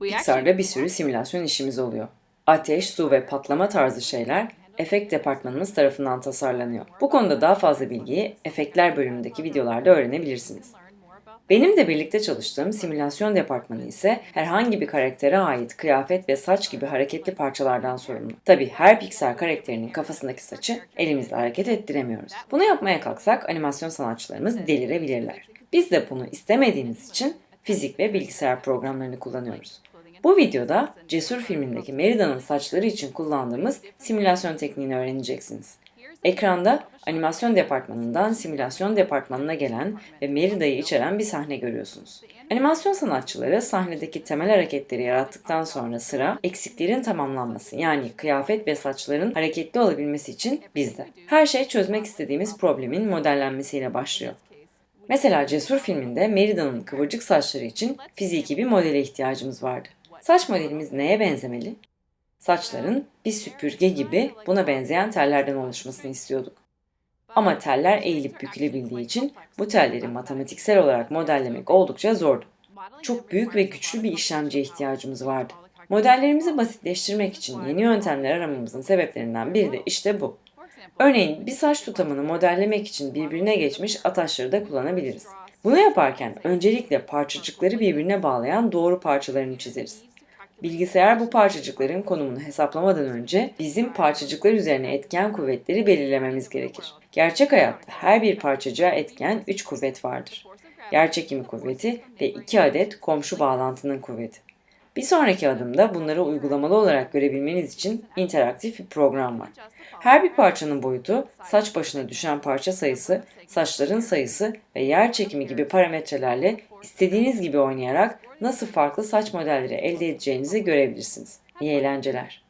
Pixar'da bir sürü simülasyon işimiz oluyor. Ateş, su ve patlama tarzı şeyler efekt departmanımız tarafından tasarlanıyor. Bu konuda daha fazla bilgiyi efektler bölümündeki videolarda öğrenebilirsiniz. Benim de birlikte çalıştığım simülasyon departmanı ise herhangi bir karaktere ait kıyafet ve saç gibi hareketli parçalardan sorumlu. Tabi her Pixar karakterinin kafasındaki saçı elimizle hareket ettiremiyoruz. Bunu yapmaya kalksak animasyon sanatçılarımız delirebilirler. Biz de bunu istemediğimiz için fizik ve bilgisayar programlarını kullanıyoruz. Bu videoda Cesur filmindeki Merida'nın saçları için kullandığımız simülasyon tekniğini öğreneceksiniz. Ekranda animasyon departmanından simülasyon departmanına gelen ve Merida'yı içeren bir sahne görüyorsunuz. Animasyon sanatçıları sahnedeki temel hareketleri yarattıktan sonra sıra eksiklerin tamamlanması yani kıyafet ve saçların hareketli olabilmesi için bizde. Her şey çözmek istediğimiz problemin modellenmesiyle başlıyor. Mesela Cesur filminde Merida'nın kıvırcık saçları için fiziki bir modele ihtiyacımız vardı. Saç modelimiz neye benzemeli? Saçların bir süpürge gibi buna benzeyen tellerden oluşmasını istiyorduk. Ama teller eğilip bükülebildiği için bu telleri matematiksel olarak modellemek oldukça zordu. Çok büyük ve güçlü bir işlemciye ihtiyacımız vardı. Modellerimizi basitleştirmek için yeni yöntemler aramamızın sebeplerinden biri de işte bu. Örneğin bir saç tutamını modellemek için birbirine geçmiş ataşları da kullanabiliriz. Bunu yaparken öncelikle parçacıkları birbirine bağlayan doğru parçalarını çizeriz. Bilgisayar bu parçacıkların konumunu hesaplamadan önce bizim parçacıklar üzerine etken kuvvetleri belirlememiz gerekir. Gerçek hayatta her bir parçacığa etken 3 kuvvet vardır. Yerçekimi kuvveti ve 2 adet komşu bağlantının kuvveti. Bir sonraki adımda bunları uygulamalı olarak görebilmeniz için interaktif bir program var. Her bir parçanın boyutu, saç başına düşen parça sayısı, saçların sayısı ve yer çekimi gibi parametrelerle istediğiniz gibi oynayarak nasıl farklı saç modelleri elde edeceğinizi görebilirsiniz. İyi eğlenceler.